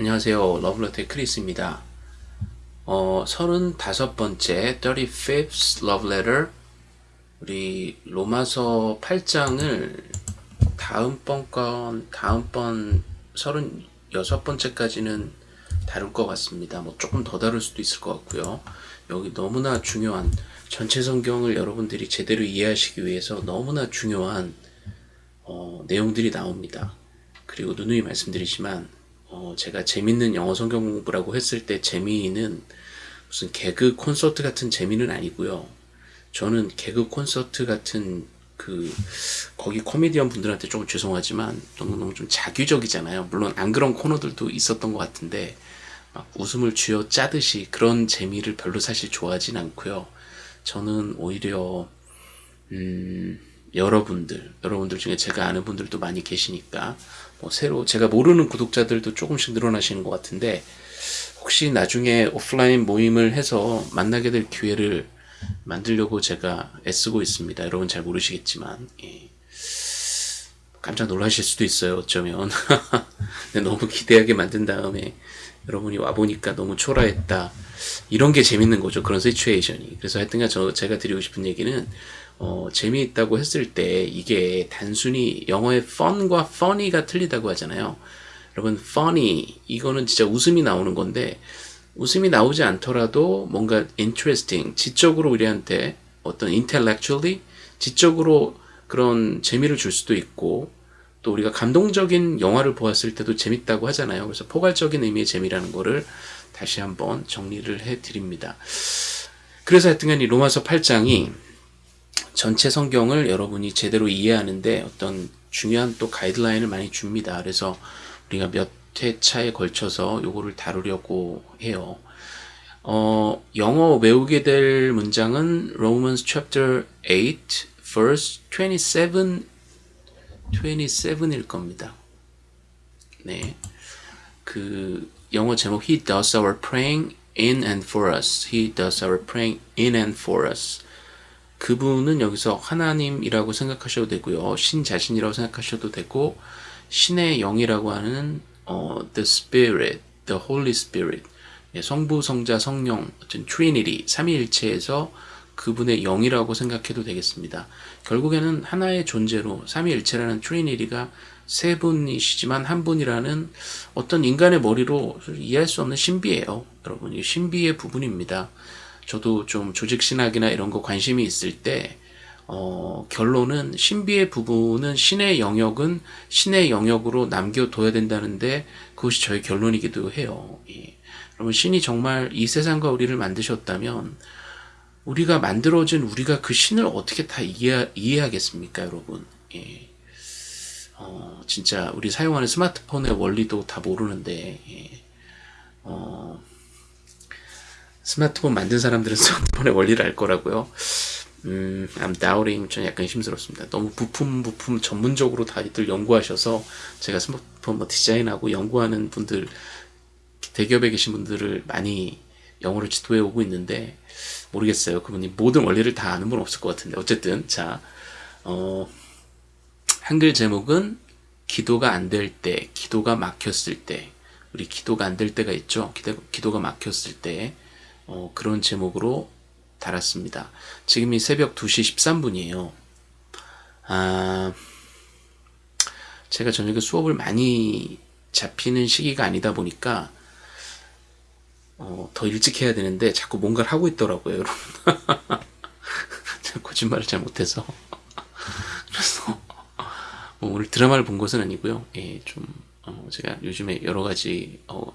안녕하세요. 러블러트의 크리스입니다. 어, 35번째 35th Love Letter 우리 로마서 8장을 다음번 건 다음번 36번째까지는 다룰 것 같습니다. 뭐 조금 더 다룰 수도 있을 것 같고요. 여기 너무나 중요한 전체 성경을 여러분들이 제대로 이해하시기 위해서 너무나 중요한 어, 내용들이 나옵니다. 그리고 누누이 말씀드리지만 어, 제가 재밌는 영어 성경 공부라고 했을 때 재미는 무슨 개그 콘서트 같은 재미는 아니고요. 저는 개그 콘서트 같은 그 거기 코미디언 분들한테 조금 죄송하지만 너무너무 좀 자규적이잖아요. 물론 안 그런 코너들도 있었던 것 같은데 막 웃음을 쥐어 짜듯이 그런 재미를 별로 사실 좋아하진 않고요. 저는 오히려 음, 여러분들, 여러분들 중에 제가 아는 분들도 많이 계시니까 뭐 새로 제가 모르는 구독자들도 조금씩 늘어나시는 것 같은데 혹시 나중에 오프라인 모임을 해서 만나게 될 기회를 만들려고 제가 애쓰고 있습니다. 여러분 잘 모르시겠지만 예. 깜짝 놀라실 수도 있어요. 어쩌면 너무 기대하게 만든 다음에 여러분이 와보니까 너무 초라했다. 이런 게 재밌는 거죠. 그런 시츄에이션이. 그래서 하여튼간 저, 제가 드리고 싶은 얘기는 어, 재미있다고 했을 때 이게 단순히 영어의 fun과 funny가 틀리다고 하잖아요. 여러분 funny 이거는 진짜 웃음이 나오는 건데 웃음이 나오지 않더라도 뭔가 interesting 지적으로 우리한테 어떤 intellectually 지적으로 그런 재미를 줄 수도 있고 또 우리가 감동적인 영화를 보았을 때도 재밌다고 하잖아요. 그래서 포괄적인 의미의 재미라는 거를 다시 한번 정리를 해 드립니다. 그래서 하여튼간 이 로마서 8장이 전체 성경을 여러분이 제대로 이해하는데 어떤 중요한 또 가이드라인을 많이 줍니다. 그래서 우리가 몇 회차에 걸쳐서 요거를 다루려고 해요. 어, 영어 외우게 될 문장은 Romans chapter 8 verse 27 27일 겁니다. 네. 그 영어 제목 He does our praying in and for us. He does our praying in and for us. 그분은 여기서 하나님이라고 생각하셔도 되고요. 신 자신이라고 생각하셔도 되고 신의 영이라고 하는 어, the spirit, the holy spirit. 예, 성부, 성자, 성령, 어떤 Trinity, 삼위일체에서 그분의 영이라고 생각해도 되겠습니다. 결국에는 하나의 존재로 삼위일체라는 트리니티가 세 분이시지만 한 분이라는 어떤 인간의 머리로 이해할 수 없는 신비예요. 여러분, 이 신비의 부분입니다. 저도 좀 조직신학이나 이런 거 관심이 있을 때 어, 결론은 신비의 부분은 신의 영역은 신의 영역으로 남겨둬야 된다는데 그것이 저의 결론이기도 해요. 예. 여러분 신이 정말 이 세상과 우리를 만드셨다면 우리가 만들어진 우리가 그 신을 어떻게 다 이해, 이해하겠습니까 여러분 예. 어, 진짜 우리 사용하는 스마트폰의 원리도 다 모르는데 예. 어, 스마트폰 만든 사람들은 스마트폰의 원리를 알 거라고요. 음, I'm doubting. 좀 약간 힘들었습니다. 너무 부품 부품 전문적으로 다들 연구하셔서 제가 스마트폰 뭐 디자인하고 연구하는 분들 대기업에 계신 분들을 많이 영어를 지도해 오고 있는데 모르겠어요. 그분이 모든 원리를 다 아는 분 없을 것 같은데. 어쨌든 자 어, 한글 제목은 기도가 안 될 때, 기도가 막혔을 때. 우리 기도가 안 될 때가 있죠. 기도, 가 막혔을 때 어, 그런 제목으로 달았습니다. 지금이 새벽 2시 13분이에요. 아, 제가 저녁에 수업을 많이 잡히는 시기가 아니다 보니까 어, 더 일찍 해야 되는데 자꾸 뭔가를 하고 있더라고요, 여러분. 거짓말을 잘 못해서. 그래서 뭐 오늘 드라마를 본 것은 아니고요. 예, 좀 어, 제가 요즘에 여러 가지 어,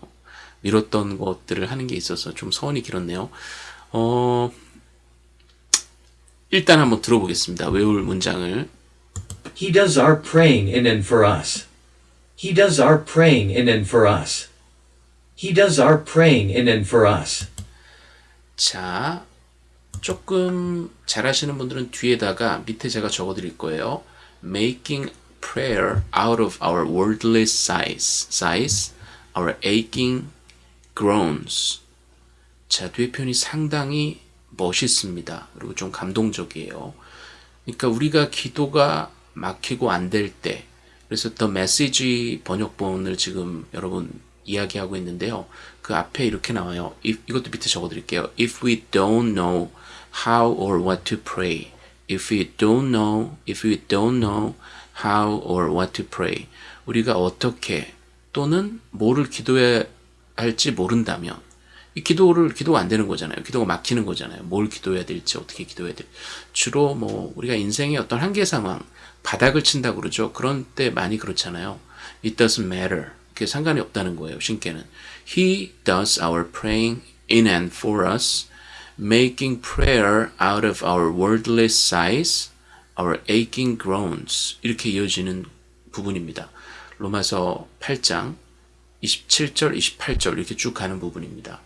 미뤘던 것들을 하는 게 있어서 좀 서원이 길었네요. 어, 일단 한번 들어보겠습니다. 외울 문장을. He does our praying in and for us. He does our praying in and for us. He does our praying in and for us. 자, 조금 잘하시는 분들은 뒤에다가 밑에 제가 적어드릴 거예요. Making prayer out of our worldly sighs, sighs, our aching groans. 자, 뒤에 표현이 상당히 멋있습니다. 그리고 좀 감동적이에요. 그러니까 우리가 기도가 막히고 안 될 때, 그래서 더 메시지 번역본을 지금 여러분 이야기하고 있는데요. 그 앞에 이렇게 나와요. If, 이것도 밑에 적어드릴게요. If we don't know how or what to pray. If we don't know, if we don't know how or what to pray. 우리가 어떻게 또는 뭐를 기도해 야 할지 모른다면 이 기도를 기도가 안 되는 거잖아요. 기도가 막히는 거잖아요. 뭘 기도해야 될지 어떻게 기도해야 될지 주로 뭐 우리가 인생의 어떤 한계 상황 바닥을 친다 그러죠. 그런 때 많이 그렇잖아요. It doesn't matter. 그게 상관이 없다는 거예요. 신께는 He does our praying in and for us, making prayer out of our worldly sighs, our aching groans 이렇게 이어지는 부분입니다. 로마서 8장 27절, 28절 이렇게 쭉 가는 부분입니다.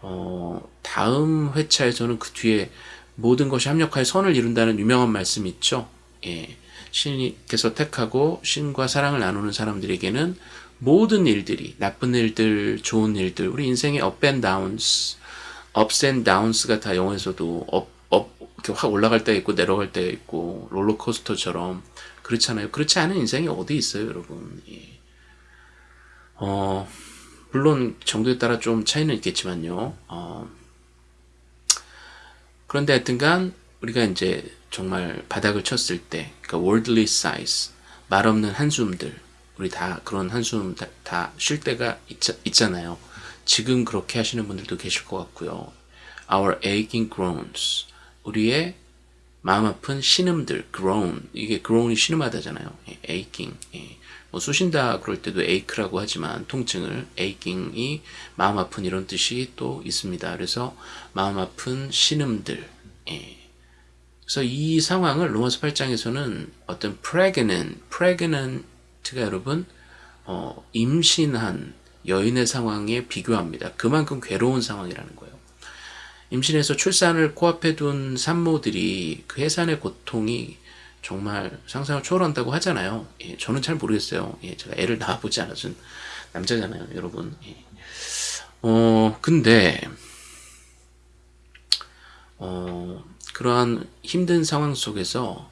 어, 다음 회차에서는 그 뒤에 모든 것이 합력하여 선을 이룬다는 유명한 말씀이 있죠. 예. 신께서 택하고 신과 사랑을 나누는 사람들에게는 모든 일들이 나쁜 일들, 좋은 일들, 우리 인생의 and downs가 다 영어에서도 up, up 이렇게 확 올라갈 때 있고 내려갈 때 있고 롤러코스터처럼 그렇잖아요. 그렇지 않은 인생이 어디 있어요, 여러분? 예. 어, 물론 정도에 따라 좀 차이는 있겠지만요. 어, 그런데 하여튼간 우리가 이제 정말 바닥을 쳤을 때, 그러니까 worldly sighs, 말 없는 한숨들, 우리 다 그런 한숨 다 쉴 때가 있, 잖아요 지금 그렇게 하시는 분들도 계실 것 같고요. Our aching groans, 우리의 마음 아픈 신음들, groan, 이게 groan이 신음하다잖아요. 예, aching, 예. 뭐 쑤신다 그럴 때도 ache라고 하지만 통증을 aching이 마음 아픈 이런 뜻이 또 있습니다. 그래서 마음 아픈 신음들, 예. 그래서 이 상황을 로마서 8장에서는 어떤 pregnant, pregnant가 여러분 어, 임신한 여인의 상황에 비교합니다. 그만큼 괴로운 상황이라는 거예요. 임신해서 출산을 코앞에 둔 산모들이 그 해산의 고통이 정말 상상을 초월한다고 하잖아요. 예, 저는 잘 모르겠어요. 예, 제가 애를 낳아보지 않았은 남자잖아요, 여러분. 예. 어, 근데, 어, 그러한 힘든 상황 속에서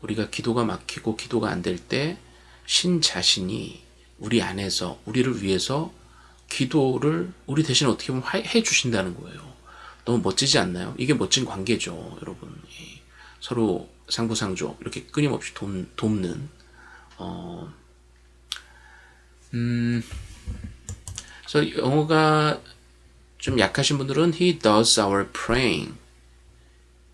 우리가 기도가 막히고 기도가 안 될 때 신 자신이 우리 안에서 우리를 위해서 기도를 우리 대신 어떻게 보면 해 주신다는 거예요. 너무 멋지지 않나요? 이게 멋진 관계죠, 여러분. 예. 서로 상부상조 이렇게 끊임없이 돕, 돕는 어, 음, 그래서 영어가 좀 약하신 분들은 He does our praying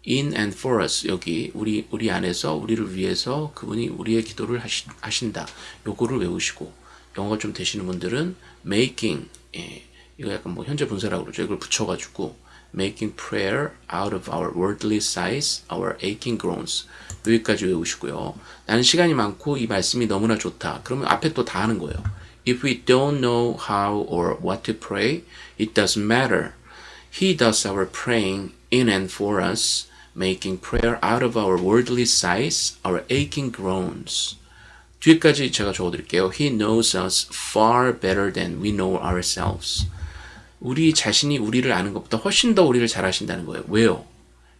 in and for us 여기 우리 우리 안에서 우리를 위해서 그분이 우리의 기도를 하시, 하신다. 요거를 외우시고 영어가 좀 되시는 분들은 making 예, 이거 약간 뭐 현재 분사라고 그러죠. 이걸 붙여가지고 making prayer out of our worldly sighs, our aching groans. 여기까지 외우시고요. 나는 시간이 많고 이 말씀이 너무나 좋다. 그러면 앞에 또 다 하는 거예요. If we don't know how or what to pray, it doesn't matter. He does our praying in and for us, making prayer out of our worldly sighs, our aching groans. 뒤에까지 제가 적어드릴게요. He knows us far better than we know ourselves. 우리 자신이 우리를 아는 것보다 훨씬 더 우리를 잘 아신다는 거예요. 왜요?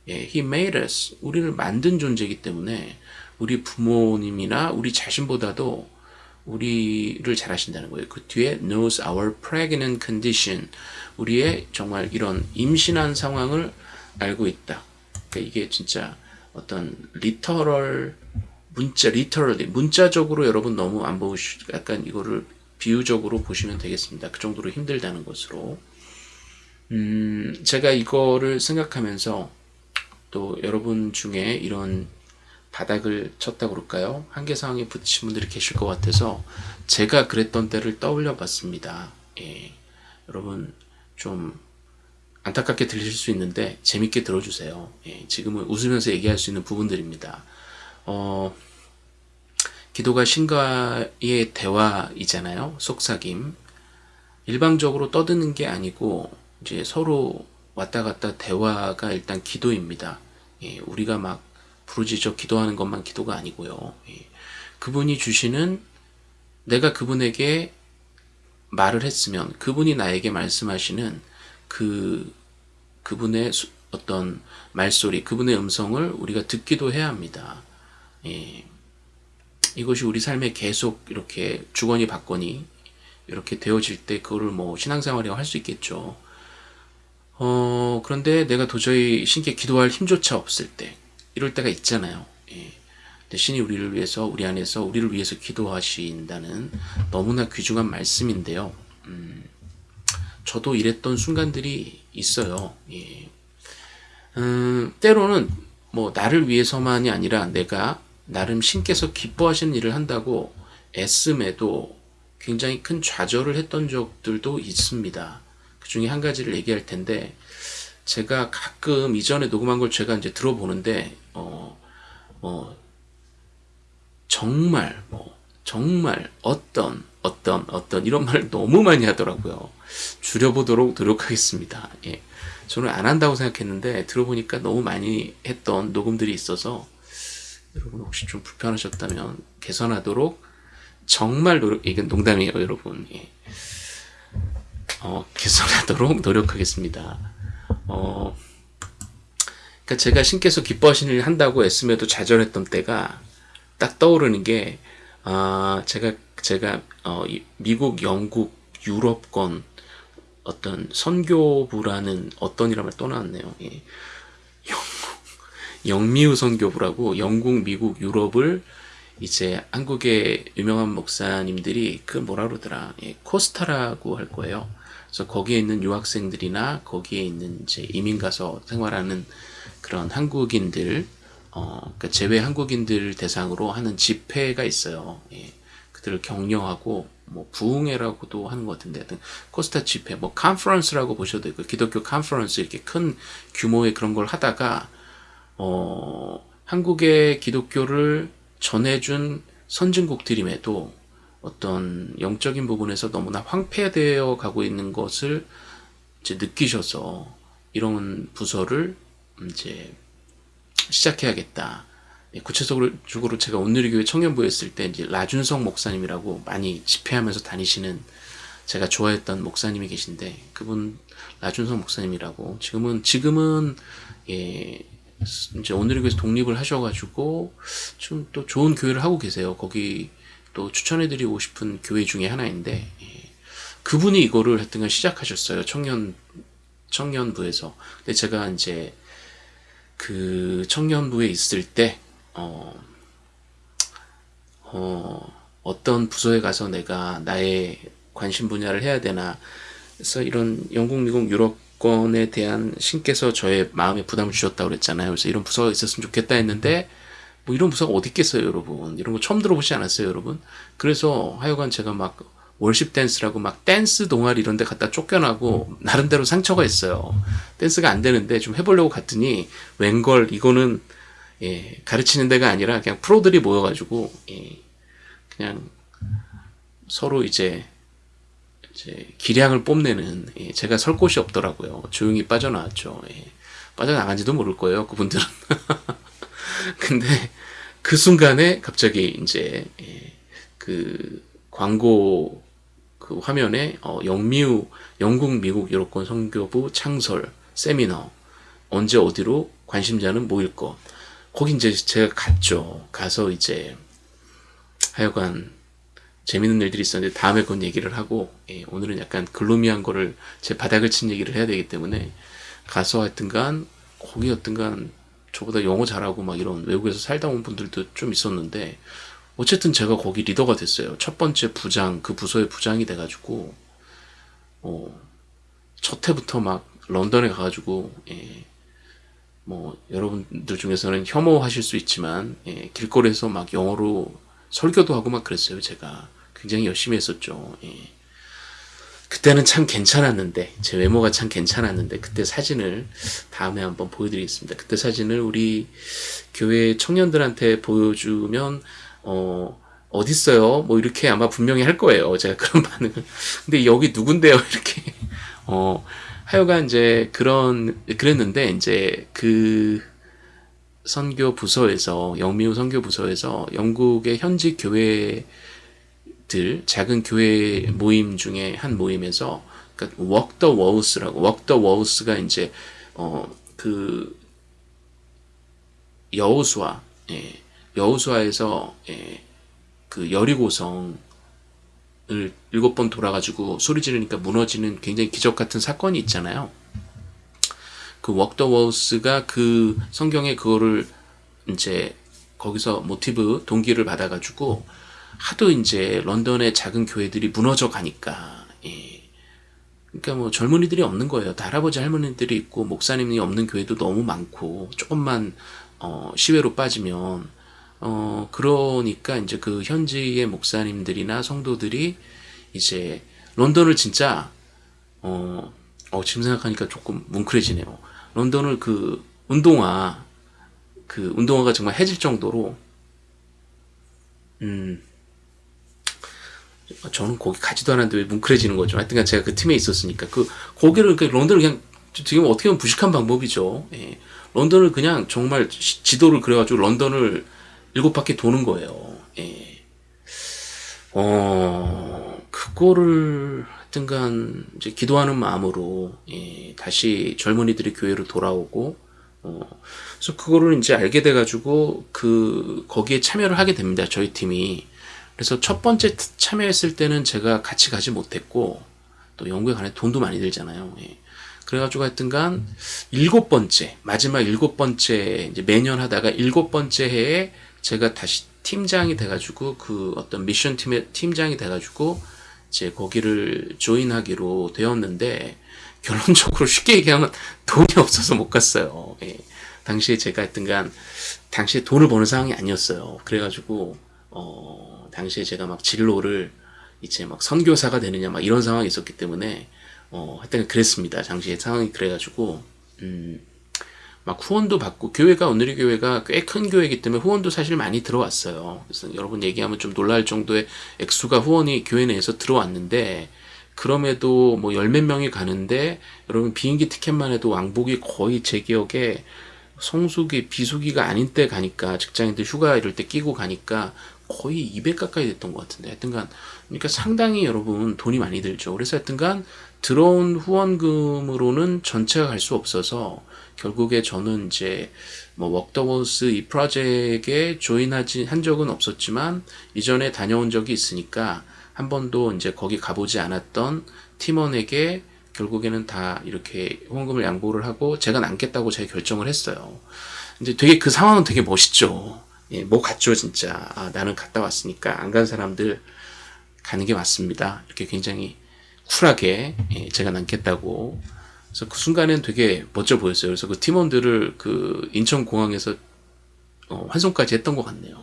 예, He made us. 우리를 만든 존재이기 때문에 우리 부모님이나 우리 자신보다도 우리를 잘 아신다는 거예요. 그 뒤에 knows our pregnant condition. 우리의 정말 이런 임신한 상황을 알고 있다. 그러니까 이게 진짜 어떤 리터럴 문자 리터럴리 문자적으로 여러분 너무 안 보시 약간 이거를 비유적으로 보시면 되겠습니다. 그 정도로 힘들다는 것으로. 음, 제가 이거를 생각하면서 또 여러분 중에 이런 바닥을 쳤다 그럴까요? 한계 상황에 부딪힌 분들이 계실 것 같아서 제가 그랬던 때를 떠올려 봤습니다. 예. 여러분 좀 안타깝게 들리실 수 있는데 재밌게 들어주세요. 예. 지금은 웃으면서 얘기할 수 있는 부분들입니다. 어, 기도가 신과의 대화이잖아요. 속삭임. 일방적으로 떠드는 게 아니고 이제 서로 왔다 갔다 대화가 일단 기도입니다. 예, 우리가 막 부르짖어 기도하는 것만 기도가 아니고요. 예, 그분이 주시는 내가 그분에게 말을 했으면 그분이 나에게 말씀하시는 그 그분의 어떤 말소리, 그분의 음성을 우리가 듣기도 해야 합니다. 예, 이것이 우리 삶에 계속 이렇게 주거니 받거니 이렇게 되어질 때 그거를 뭐 신앙생활이라고 할 수 있겠죠. 어, 그런데 내가 도저히 신께 기도할 힘조차 없을 때, 이럴 때가 있잖아요. 예. 신이 우리를 위해서, 우리 안에서 우리를 위해서 기도하신다는 너무나 귀중한 말씀인데요. 음, 저도 이랬던 순간들이 있어요. 예. 음, 때로는 뭐 나를 위해서만이 아니라 내가 나름 신께서 기뻐하시는 일을 한다고 애씀에도 굉장히 큰 좌절을 했던 적들도 있습니다. 그 중에 한 가지를 얘기할 텐데, 제가 가끔 이전에 녹음한 걸 제가 이제 들어보는데, 어, 뭐, 정말, 뭐, 정말 어떤, 어떤, 어떤, 이런 말을 너무 많이 하더라고요. 줄여보도록 노력하겠습니다. 예. 저는 안 한다고 생각했는데, 들어보니까 너무 많이 했던 녹음들이 있어서, 여러분 혹시 좀 불편하셨다면 개선하도록 정말 노력, 이건 농담이에요, 여러분. 예. 어, 개선하도록 노력하겠습니다. 어, 그러니까 제가 신께서 기뻐하시는 일 한다고 애쓰며도 좌절했던 때가 딱 떠오르는 게, 아, 제가, 제가, 어, 이- 미국, 영국, 유럽권 어떤 선교부라는 어떤 이름을 또 나왔네요. 예. 영미우 선교부라고 영국, 미국, 유럽을 이제 한국의 유명한 목사님들이 그 뭐라 그러더라 예, 코스타라고 할 거예요. 그래서 거기에 있는 유학생들이나 거기에 있는 이제 이민 가서 생활하는 그런 한국인들, 어, 그러니까 제외 한국인들 대상으로 하는 집회가 있어요. 예, 그들을 격려하고 뭐 부흥회라고도 하는 것 같은데 코스타 집회, 뭐 컨퍼런스라고 보셔도 되고 기독교 컨퍼런스 이렇게 큰 규모의 그런 걸 하다가 어, 한국의 기독교를 전해준 선진국들임에도 어떤 영적인 부분에서 너무나 황폐되어 가고 있는 것을 이제 느끼셔서 이런 부서를 이제 시작해야겠다. 예, 구체적으로 적으로 제가 온누리교회 청년부에 있을 때 이제 라준성 목사님이라고 많이 집회하면서 다니시는 제가 좋아했던 목사님이 계신데 그분 라준성 목사님이라고 지금은 지금은 예 이제 오늘교에서 독립을 하셔가지고 지금 또 좋은 교회를 하고 계세요. 거기 또 추천해드리고 싶은 교회 중에 하나인데 예. 그분이 이거를 하여튼간 시작하셨어요. 청년 청년부에서. 근데 제가 이제 그 청년부에 있을 때 어, 어, 어떤 부서에 가서 내가 나의 관심 분야를 해야 되나 그래서 이런 영국, 미국, 유럽 권에 대한 신께서 저의 마음에 부담을 주셨다고 그랬잖아요. 그래서 이런 부서가 있었으면 좋겠다 했는데 뭐 이런 부서가 어디 있겠어요, 여러분. 이런 거 처음 들어보지 않았어요, 여러분. 그래서 하여간 제가 막 월십 댄스라고 막 댄스 동아리 이런 데 갖다 쫓겨나고 나름대로 상처가 있어요. 댄스가 안 되는데 좀 해보려고 갔더니 웬걸 이거는 예, 가르치는 데가 아니라 그냥 프로들이 모여가지고 예, 그냥 서로 이제 이제 기량을 뽐내는 예, 제가 설 곳이 없더라고요. 조용히 빠져나왔죠. 예, 빠져나간지도 모를 거예요. 그분들은. 근데 그 순간에 갑자기 이제 예, 그 광고 그 화면에 어, 영미우 영국 미국 유럽권 선교부 창설 세미너 언제 어디로 관심자는 모일 것 거기 이제 제가 갔죠. 가서 이제 하여간 재밌는 일들이 있었는데 다음에 그건 얘기를 하고 예, 오늘은 약간 글루미한 거를 제 바닥을 친 얘기를 해야 되기 때문에 가서 하여튼간 거기 여튼간 저보다 영어 잘하고 막 이런 외국에서 살다 온 분들도 좀 있었는데 어쨌든 제가 거기 리더가 됐어요. 첫 번째 부장 그 부서의 부장이 돼가지고 어, 첫 해부터 막 런던에 가가지고 예, 뭐 여러분들 중에서는 혐오하실 수 있지만 예, 길거리에서 막 영어로 설교도 하고 막 그랬어요. 제가 굉장히 열심히 했었죠. 예. 그때는 참 괜찮았는데 제 외모가 참 괜찮았는데 그때 사진을 다음에 한번 보여드리겠습니다. 그때 사진을 우리 교회 청년들한테 보여주면 어 어딨어요? 뭐 이렇게 아마 분명히 할 거예요. 제가 그런 반응을. 근데 여기 누군데요? 이렇게 어 하여간 이제 그런 그랬는데 이제 그 선교 부서에서 영미우 선교 부서에서 영국의 현지 교회 들 작은 교회 모임 중에 한 모임에서 그러니까 Walk the Walls라고 Walk the Walls가 이제 어 그 여호수아 예, 여호수아에서 예, 그 여리고성 일곱 번 돌아가지고 소리 지르니까 무너지는 굉장히 기적 같은 사건이 있잖아요. 그 웍더 워스가 그 성경에 그거를 이제 거기서 모티브 동기를 받아가지고 하도 이제 런던의 작은 교회들이 무너져 가니까 예. 그러니까 뭐 젊은이들이 없는 거예요. 다 할아버지 할머니들이 있고 목사님이 없는 교회도 너무 많고 조금만 어, 시외로 빠지면 어 그러니까 이제 그 현지의 목사님들이나 성도들이 이제 런던을 진짜 어, 어 지금 생각하니까 조금 뭉클해지네요. 런던을 그 운동화 그 운동화가 정말 해질 정도로 음 저는 거기 가지도 않았는데 왜 뭉클해지는 거죠. 하여튼간 제가 그 팀에 있었으니까 그 거기를 그 런던을 그냥 지금 어떻게 보면 부식한 방법이죠. 예. 런던을 그냥 정말 지- 지도를 그려가지고 런던을 일곱 바퀴 도는 거예요. 예. 어 그거를 하여튼간 이제 기도하는 마음으로 예, 다시 젊은이들이 교회로 돌아오고 어, 그래서 그거를 이제 알게 돼가지고 그 거기에 참여를 하게 됩니다. 저희 팀이 그래서 첫 번째 트- 참여했을 때는 제가 같이 가지 못했고 또 영국에 가는 돈도 많이 들잖아요. 예. 그래가지고 하여튼간 일곱 번째 마지막 일곱 번째 이제 매년 하다가 일곱 번째 해에 제가 다시 팀장이 돼가지고 그 어떤 미션 팀의 팀장이 돼가지고 이제 거기를 조인하기로 되었는데 결론적으로 쉽게 얘기하면 돈이 없어서 못 갔어요. 예. 당시에 제가 하여튼간 당시에 돈을 버는 상황이 아니었어요. 그래가지고 어 당시에 제가 막 진로를 이제 막 선교사가 되느냐 막 이런 상황이 있었기 때문에 어 하여튼 그랬습니다. 당시에 상황이 그래가지고 음. 막 후원도 받고 교회가 오늘의 교회가 꽤 큰 교회이기 때문에 후원도 사실 많이 들어왔어요. 그래서 여러분 얘기하면 좀 놀랄 정도의 액수가 후원이 교회 내에서 들어왔는데 그럼에도 뭐 열 몇 명이 가는데 여러분 비행기 티켓만 해도 왕복이 거의 제 기억에 성수기 비수기가 아닌 때 가니까 직장인들 휴가 이럴 때 끼고 가니까 거의 200 가까이 됐던 것 같은데 하여튼간 그러니까 상당히 여러분 돈이 많이 들죠. 그래서 하여튼간 들어온 후원금으로는 전체가 갈 수 없어서 결국에 저는 이제 뭐 웍더워스 이 프로젝트에 조인하지 한 적은 없었지만 이전에 다녀온 적이 있으니까 한 번도 이제 거기 가보지 않았던 팀원에게 결국에는 다 이렇게 후원금을 양보를 하고 제가 남겠다고 제가 결정을 했어요. 근데 되게 그 상황은 되게 멋있죠. 예, 뭐 같죠 진짜. 아, 나는 갔다 왔으니까 안 간 사람들 가는 게 맞습니다. 이렇게 굉장히 쿨하게 예, 제가 남겠다고. 그래서 그 순간엔 되게 멋져 보였어요. 그래서 그 팀원들을 그 인천공항에서 어, 환송까지 했던 것 같네요.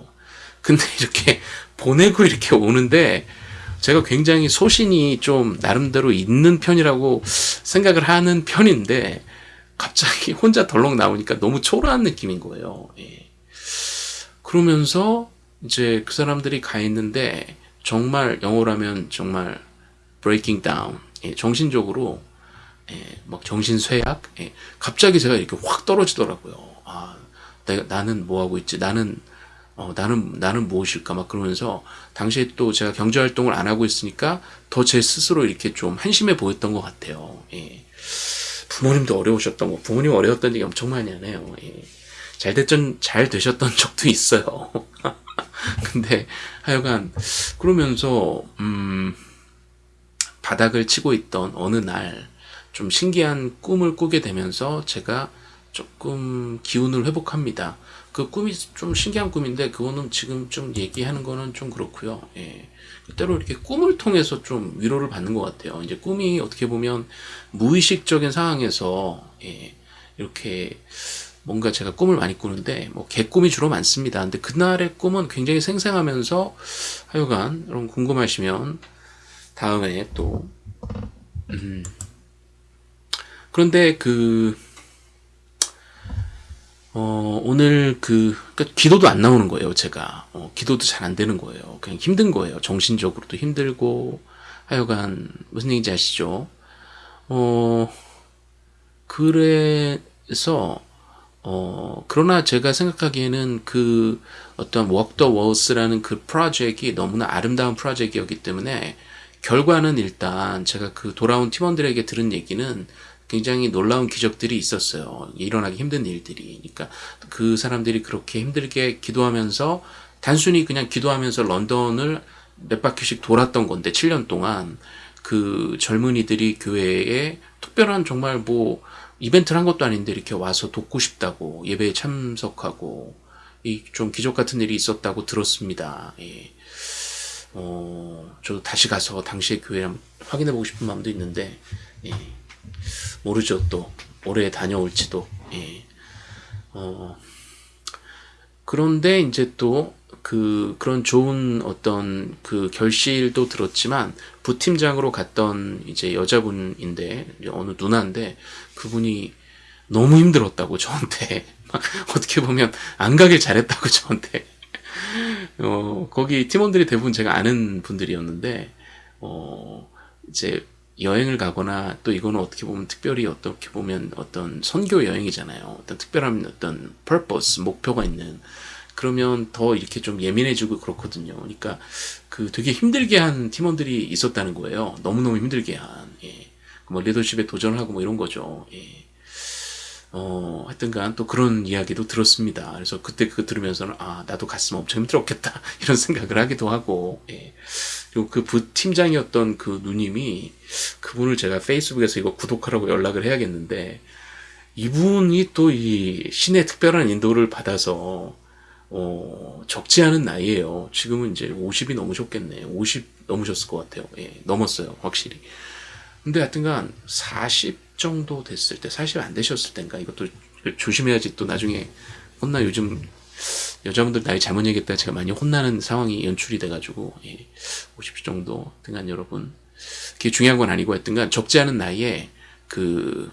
근데 이렇게 보내고 이렇게 오는데 제가 굉장히 소신이 좀 나름대로 있는 편이라고 생각을 하는 편인데 갑자기 혼자 덜렁 나오니까 너무 초라한 느낌인 거예요. 예. 그러면서 이제 그 사람들이 가 있는데 정말 영어라면 정말 breaking down 예, 정신적으로 예, 막 정신 쇠약 예, 갑자기 제가 이렇게 확 떨어지더라고요. 아, 내가 나는 뭐 하고 있지? 나는 어, 나는 나는 무엇일까 막 그러면서 당시에 또 제가 경제 활동을 안 하고 있으니까 더 제 스스로 이렇게 좀 한심해 보였던 것 같아요. 예. 부모님도 어려우셨던 거, 부모님 어려웠던 얘기 엄청 많이 하네요. 예. 잘 됐던 잘 되셨던 적도 있어요. 근데 하여간 그러면서 음 바닥을 치고 있던 어느 날 좀 신기한 꿈을 꾸게 되면서 제가 조금 기운을 회복합니다. 그 꿈이 좀 신기한 꿈인데 그거는 지금 좀 얘기하는 거는 좀 그렇고요. 예. 때로 이렇게 꿈을 통해서 좀 위로를 받는 것 같아요. 이제 꿈이 어떻게 보면 무의식적인 상황에서 예, 이렇게 뭔가 제가 꿈을 많이 꾸는데 뭐 개꿈이 주로 많습니다. 근데 그날의 꿈은 굉장히 생생하면서 하여간 여러분 궁금하시면 다음에 또 음, 그런데 그 어, 오늘 그, 그러니까 기도도 안 나오는 거예요, 제가. 어, 기도도 잘 안 되는 거예요. 그냥 힘든 거예요. 정신적으로도 힘들고, 하여간, 무슨 얘기인지 아시죠? 어, 그래서, 어, 그러나 제가 생각하기에는 그 어떤 the Walls라는 그 프로젝트가 너무나 아름다운 프로젝트였기 때문에 결과는 일단 제가 그 돌아온 팀원들에게 들은 얘기는 굉장히 놀라운 기적들이 있었어요. 일어나기 힘든 일들이. 그러니까 그 사람들이 그렇게 힘들게 기도하면서 단순히 그냥 기도하면서 런던을 몇 바퀴씩 돌았던 건데 7년 동안 그 젊은이들이 교회에 특별한 정말 뭐 이벤트를 한 것도 아닌데 이렇게 와서 돕고 싶다고 예배에 참석하고 이 좀 기적 같은 일이 있었다고 들었습니다. 예. 어, 저도 다시 가서 당시의 교회 한번 확인해 보고 싶은 마음도 있는데 예. 모르죠 또 올해 다녀올지도 예. 어, 그런데 이제 또 그 그런 좋은 어떤 그 결실도 들었지만 부팀장으로 갔던 이제 여자분인데 어느 누나인데 그분이 너무 힘들었다고 저한테 막 어떻게 보면 안 가길 잘했다고 저한테 어 거기 팀원들이 대부분 제가 아는 분들이었는데 어 이제 여행을 가거나 또 이거는 어떻게 보면 특별히 어떻게 보면 어떤 선교 여행이잖아요. 어떤 특별한 어떤 purpose 목표가 있는 그러면 더 이렇게 좀 예민해지고 그렇거든요. 그러니까 그 되게 힘들게 한 팀원들이 있었다는 거예요. 너무너무 힘들게 한, 예. 뭐 리더십에 도전을 하고 뭐 이런 거죠. 예. 어, 하여튼간 또 그런 이야기도 들었습니다. 그래서 그때 그거 들으면서는 아, 나도 갔으면 엄청 힘들었겠다. 이런 생각을 하기도 하고, 예. 그리고 그 부팀장이었던 그 누님이 그분을 제가 페이스북에서 이거 구독하라고 연락을 해야겠는데, 이분이 또 이 신의 특별한 인도를 받아서 어, 적지 않은 나이에요. 지금은 이제 50이 넘으셨겠네. 50 넘으셨을 것 같아요. 예, 넘었어요. 확실히. 근데 하여튼간 40 정도 됐을 때, 40 안 되셨을 때인가, 이것도 조심해야지 또 나중에 혼나 요즘 여자분들 나이 잘못 얘기했다가 제가 많이 혼나는 상황이 연출이 돼가지고, 예, 50 정도. 하여튼간 여러분, 그게 중요한 건 아니고 하여튼간 적지 않은 나이에 그,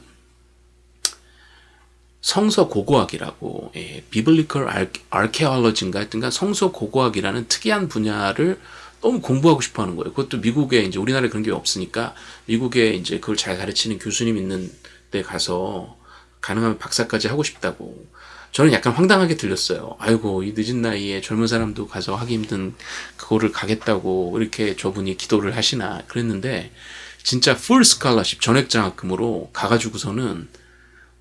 성서 고고학이라고 예, 비블리컬 아케올로지인가 하여튼간 성서 고고학이라는 특이한 분야를 너무 공부하고 싶어 하는 거예요. 그것도 미국에 이제 우리나라에 그런 게 없으니까 미국에 이제 그걸 잘 가르치는 교수님 있는 데 가서 가능하면 박사까지 하고 싶다고. 저는 약간 황당하게 들렸어요. 아이고, 이 늦은 나이에 젊은 사람도 가서 하기 힘든 그거를 가겠다고 이렇게 저분이 기도를 하시나 그랬는데 진짜 풀 스칼러십 전액 장학금으로 가가지고서는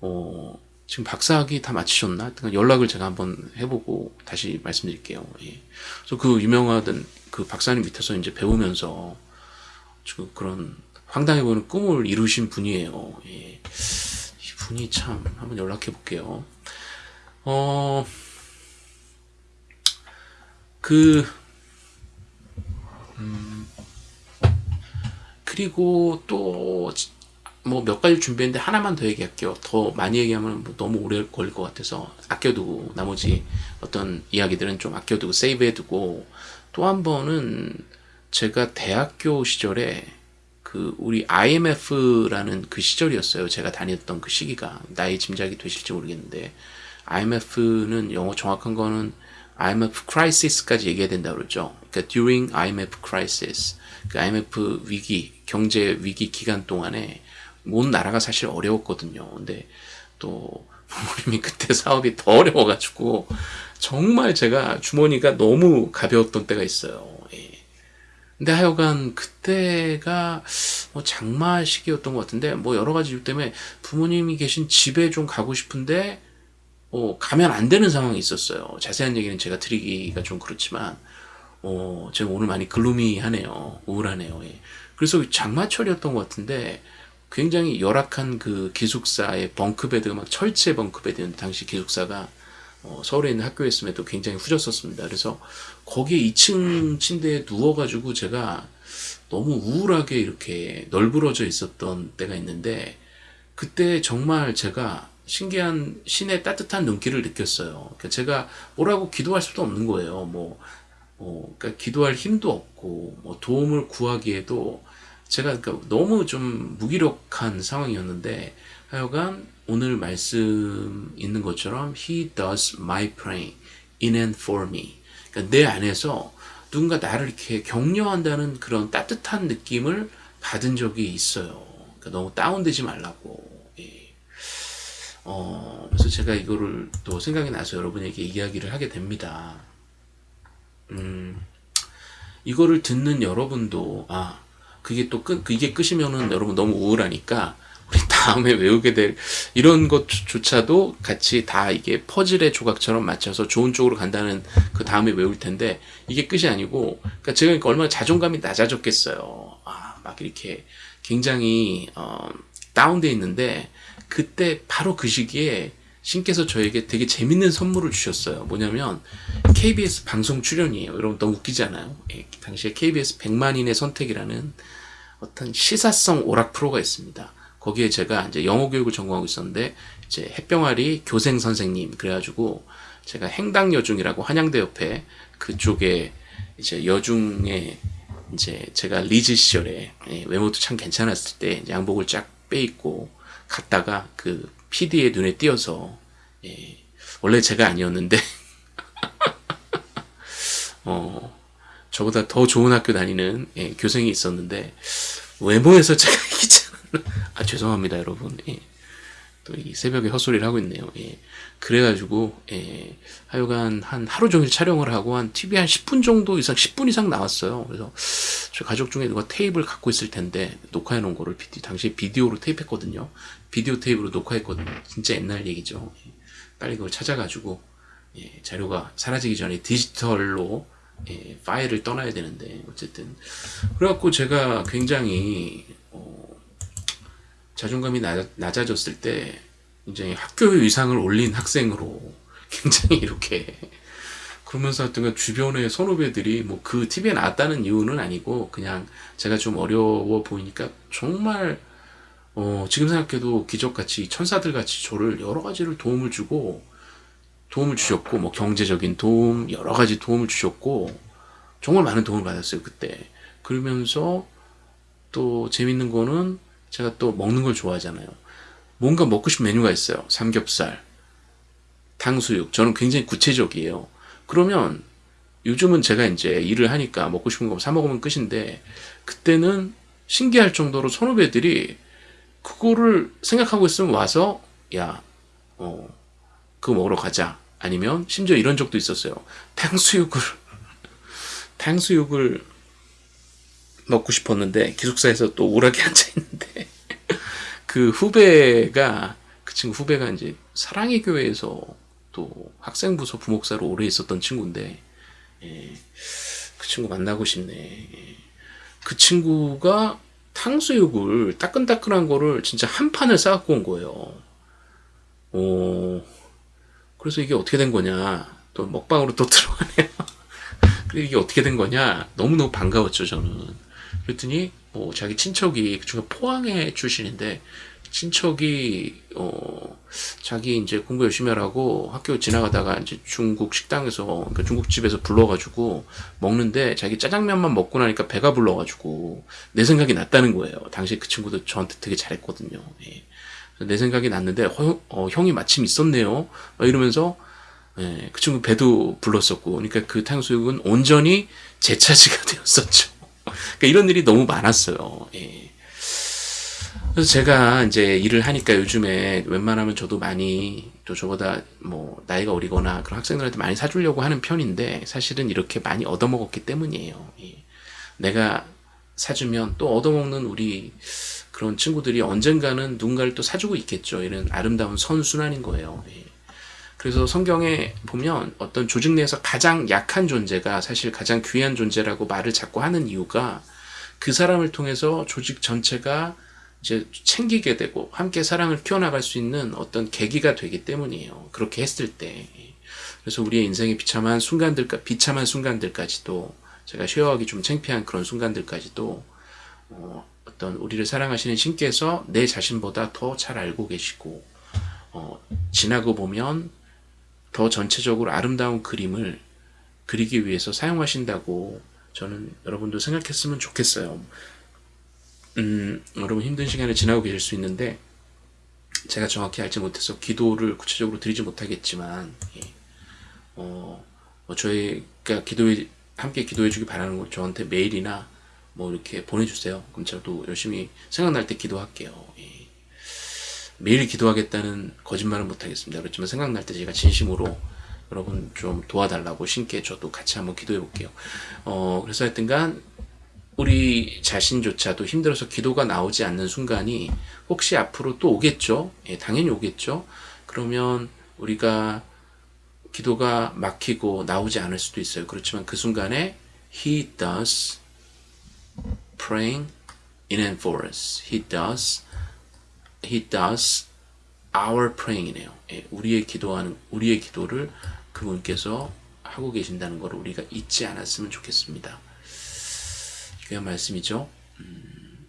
어 지금 박사학위 다 마치셨나? 연락을 제가 한번 해보고 다시 말씀드릴게요. 예. 그래서 그 유명하던 그 박사님 밑에서 이제 배우면서 지금 그런 황당해 보이는 꿈을 이루신 분이에요. 예. 이 분이 참 한번 연락해 볼게요. 어, 그, 음, 그리고 또 뭐 몇 가지 준비했는데 하나만 더 얘기할게요. 더 많이 얘기하면 뭐 너무 오래 걸릴 것 같아서 아껴두고 나머지 어떤 이야기들은 좀 아껴두고 세이브해두고 또 한 번은 제가 대학교 시절에 그 우리 IMF라는 그 시절이었어요. 제가 다녔던 그 시기가 나이 짐작이 되실지 모르겠는데 IMF는 영어 정확한 거는 IMF crisis까지 얘기해야 된다 그러죠. 그러니까 during IMF crisis, 그 IMF 위기, 경제 위기 기간 동안에 온 나라가 사실 어려웠거든요. 근데 또 부모님이 그때 사업이 더 어려워가지고 정말 제가 주머니가 너무 가벼웠던 때가 있어요. 예. 근데 하여간 그때가 뭐 장마 시기였던 것 같은데 뭐 여러 가지 이유 때문에 부모님이 계신 집에 좀 가고 싶은데 어, 가면 안 되는 상황이 있었어요. 자세한 얘기는 제가 드리기가 좀 그렇지만 어, 제가 오늘 많이 글루미하네요. 우울하네요. 예. 그래서 장마철이었던 것 같은데 굉장히 열악한 그 기숙사의 벙크베드가 막 철제 벙크베드였는데 당시 기숙사가 어, 서울에 있는 학교였음에도 굉장히 후졌었습니다. 그래서 거기에 2층 침대에 누워가지고 제가 너무 우울하게 이렇게 널브러져 있었던 때가 있는데 그때 정말 제가 신기한 신의 따뜻한 눈길을 느꼈어요. 그러니까 제가 뭐라고 기도할 수도 없는 거예요. 뭐, 뭐 그러니까 기도할 힘도 없고 뭐 도움을 구하기에도 제가 그러니까 너무 좀 무기력한 상황이었는데 하여간 오늘 말씀 있는 것처럼 He does my praying in and for me. 그러니까 내 안에서 누군가 나를 이렇게 격려한다는 그런 따뜻한 느낌을 받은 적이 있어요. 그러니까 너무 다운되지 말라고. 예. 어, 그래서 제가 이거를 또 생각이 나서 여러분에게 이야기를 하게 됩니다. 음, 이거를 듣는 여러분도, 아, 그게 또 끝, 그게 끝이면은 여러분 너무 우울하니까 우리 다음에 외우게 될 이런 것조차도 같이 다 이게 퍼즐의 조각처럼 맞춰서 좋은 쪽으로 간다는 그 다음에 외울 텐데 이게 끝이 아니고 그러니까 제가 그러니까 얼마나 자존감이 낮아졌겠어요. 아, 막 이렇게 굉장히 어, 다운돼 있는데 그때 바로 그 시기에 신께서 저에게 되게 재밌는 선물을 주셨어요. 뭐냐면 KBS 방송 출연이에요. 여러분 너무 웃기지 않아요? 예, 당시에 KBS 100만인의 선택이라는 어떤 시사성 오락 프로가 있습니다. 거기에 제가 이제 영어 교육을 전공하고 있었는데 이제 햇병아리 교생 선생님 그래가지고 제가 행당 여중이라고 한양대 옆에 그쪽에 이제 여중에 이제 제가 리즈 시절에 예, 외모도 참 괜찮았을 때 양복을 쫙 빼입고 갔다가 그 PD의 눈에 띄어서 예, 원래 제가 아니었는데 어 저보다 더 좋은 학교 다니는 예, 교생이 있었는데 외모에서 제가 이기지 않았나 아 죄송합니다 여러분 예. 또이 새벽에 헛소리를 하고 있네요 예. 그래가지고 예, 하여간 한 하루 종일 촬영을 하고 한 TV 한 10분 정도 이상 10분 이상 나왔어요 그래서 저 가족 중에 누가 테이프를 갖고 있을 텐데 녹화해 놓은 거를 비디, 당시에 비디오로 테이프했거든요 비디오 테이프로 녹화했거든요 진짜 옛날 얘기죠 예. 빨리 그걸 찾아가지고 예, 자료가 사라지기 전에 디지털로 예, 파일을 떠나야 되는데 어쨌든. 그래갖고 제가 굉장히 어, 자존감이 낮아, 낮아졌을 때 굉장히 학교의 위상을 올린 학생으로 굉장히 이렇게 그러면서 하여튼 그 주변의 선후배들이 뭐 그 TV에 나왔다는 이유는 아니고 그냥 제가 좀 어려워 보이니까 정말 어, 지금 생각해도 기적같이 천사들같이 저를 여러 가지를 도움을 주고 도움을 주셨고 뭐 경제적인 도움 여러 가지 도움을 주셨고 정말 많은 도움을 받았어요 그때. 그러면서 또 재밌는 거는 제가 또 먹는 걸 좋아하잖아요. 뭔가 먹고 싶은 메뉴가 있어요. 삼겹살 탕수육. 저는 굉장히 구체적이에요. 그러면 요즘은 제가 이제 일을 하니까 먹고 싶은 거 사 먹으면 끝인데 그때는 신기할 정도로 선후배들이 그거를 생각하고 있으면 와서 야 어, 그거 먹으러 가자 아니면 심지어 이런 적도 있었어요. 탕수육을 탕수육을 먹고 싶었는데 기숙사에서 또 우락에 앉아 있는데 그 후배가 그 친구 후배가 이제 사랑의 교회에서 또 학생부서 부목사로 오래 있었던 친구인데 예, 그 친구 만나고 싶네. 예. 그 친구가 탕수육을 따끈따끈한 거를 진짜 한 판을 싸갖고 온 거예요. 어, 그래서 이게 어떻게 된 거냐 또 먹방으로 또 들어가네요 그래 이게 어떻게 된 거냐 너무너무 반가웠죠 저는 그랬더니 뭐 자기 친척이 그중에 포항에 출신인데 친척이 어 자기 이제 공부 열심히 하라고 학교 지나가다가 이제 중국 식당에서 그러니까 중국집에서 불러가지고 먹는데 자기 짜장면만 먹고 나니까 배가 불러가지고 내 생각이 났다는 거예요. 당시 그 친구도 저한테 되게 잘했거든요. 예. 내 생각이 났는데 허, 어, 형이 마침 있었네요. 이러면서 예, 그 친구 배도 불렀었고 그러니까 그 탕수육은 온전히 제 차지가 되었었죠. 그러니까 이런 일이 너무 많았어요. 예. 그래서 제가 이제 일을 하니까 요즘에 웬만하면 저도 많이 또 저보다 뭐 나이가 어리거나 그런 학생들한테 많이 사주려고 하는 편인데 사실은 이렇게 많이 얻어먹었기 때문이에요. 예. 내가 사주면 또 얻어먹는 우리 그런 친구들이 언젠가는 누군가를 또 사주고 있겠죠. 이런 아름다운 선순환인 거예요. 예. 그래서 성경에 보면 어떤 조직 내에서 가장 약한 존재가 사실 가장 귀한 존재라고 말을 자꾸 하는 이유가 그 사람을 통해서 조직 전체가 이제 챙기게 되고 함께 사랑을 키워나갈 수 있는 어떤 계기가 되기 때문이에요. 그렇게 했을 때. 그래서 우리의 인생의 비참한 순간들, 비참한 순간들까지도 제가 쉐어하기 좀 창피한 그런 순간들까지도 어, 어떤 우리를 사랑하시는 신께서 내 자신보다 더 잘 알고 계시고 어, 지나고 보면 더 전체적으로 아름다운 그림을 그리기 위해서 사용하신다고 저는 여러분도 생각했으면 좋겠어요. 음, 여러분 힘든 시간을 지나고 계실 수 있는데 제가 정확히 알지 못해서 기도를 구체적으로 드리지 못하겠지만 예. 어, 뭐 저희가 기도해 함께 기도해 주기 바라는 걸 저한테 메일이나 뭐 이렇게 보내주세요. 그럼 저도 열심히 생각날 때 기도할게요. 예. 매일 기도하겠다는 거짓말은 못하겠습니다. 그렇지만 생각날 때 제가 진심으로 여러분 좀 도와달라고 신께 저도 같이 한번 기도해 볼게요. 어, 그래서 하여튼간 우리 자신조차도 힘들어서 기도가 나오지 않는 순간이 혹시 앞으로 또 오겠죠? 예, 당연히 오겠죠? 그러면 우리가 기도가 막히고 나오지 않을 수도 있어요. 그렇지만 그 순간에 He does praying in and for us. He does He does our praying이네요. 예, 우리의 기도하는 우리의 기도를 그분께서 하고 계신다는 걸 우리가 잊지 않았으면 좋겠습니다. 귀한 말씀이죠. 음,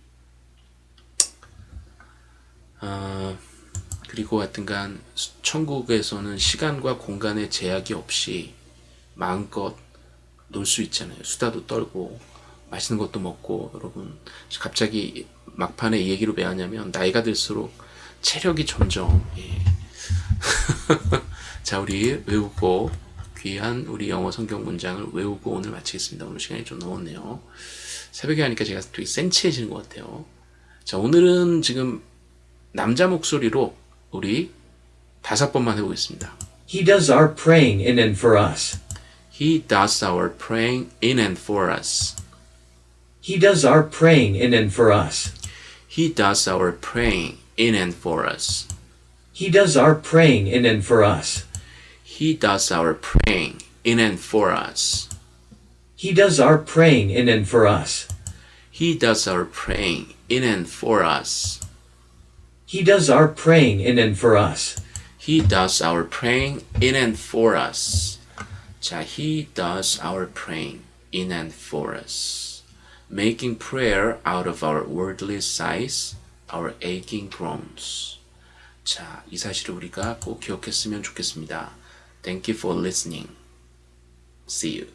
아, 그리고 하여튼간 천국에서는 시간과 공간의 제약이 없이 마음껏 놀 수 있잖아요. 수다도 떨고 맛있는 것도 먹고 여러분 갑자기 막판에 이 얘기로 왜 하냐면 나이가 들수록 체력이 점점 예. 자 우리 외우고 귀한 우리 영어 성경 문장을 외우고 오늘 마치겠습니다. 오늘 시간이 좀 넘었네요. 새벽에 하니까 제가 되게 센치해지는 것 같아요. 자 오늘은 지금 남자 목소리로 우리 다섯 번만 해보겠습니다. He does our praying in and for us. He does our praying in and for us. He does our praying in and for us. He does our praying in and for us. He does our praying in and for us. He does our praying in and for us. He does our praying in and for us. He does our praying in and for us. He does our praying in and for us. He does our praying in and for us. 자, He does our praying in and for us Making prayer out of our worldly sighs, our aching groans. 자, 이 사실을 우리가 꼭 기억했으면 좋겠습니다. Thank you for listening. See you.